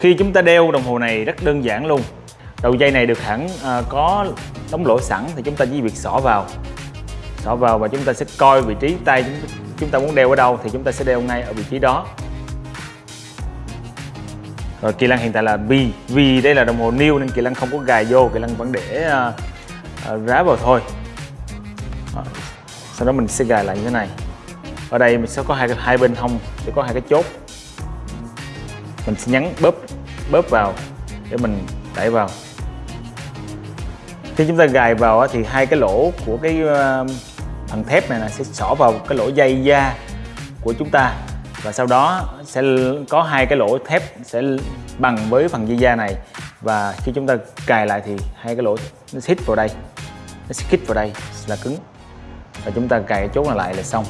khi chúng ta đeo đồng hồ này rất đơn giản luôn. Đầu dây này được hẳn à, có đóng lỗ sẵn thì chúng ta chỉ việc xỏ vào. Xỏ vào và chúng ta sẽ coi vị trí tay chúng, chúng ta muốn đeo ở đâu thì chúng ta sẽ đeo ngay ở vị trí đó. Rồi kỳ Lăng hiện tại là vì vì đây là đồng hồ new nên kỳ lăng không có gài vô kỳ lăng vẫn để à, à, rá vào thôi. Đó. sau đó mình sẽ gài lại như thế này. Ở đây mình sẽ có hai hai bên hông sẽ có hai cái chốt mình sẽ nhấn bóp bóp vào để mình đẩy vào. Khi chúng ta gài vào thì hai cái lỗ của cái ờ, phần thép này là sẽ xỏ vào cái lỗ dây da của chúng ta. Và sau đó sẽ có hai cái lỗ thép sẽ bằng với phần dây da này. Và khi chúng ta cài lại thì hai cái lỗ nó hít vào đây, nó sẽ hít vào đây là cứng. Và chúng ta cài chốt này lại là xong.